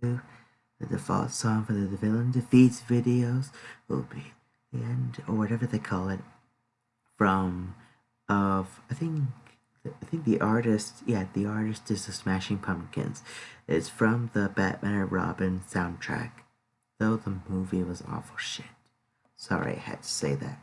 The default song for the villain defeats videos will be the end, or whatever they call it, from of I think I think the artist yeah the artist is the Smashing Pumpkins. It's from the Batman and Robin soundtrack, though the movie was awful shit. Sorry, I had to say that.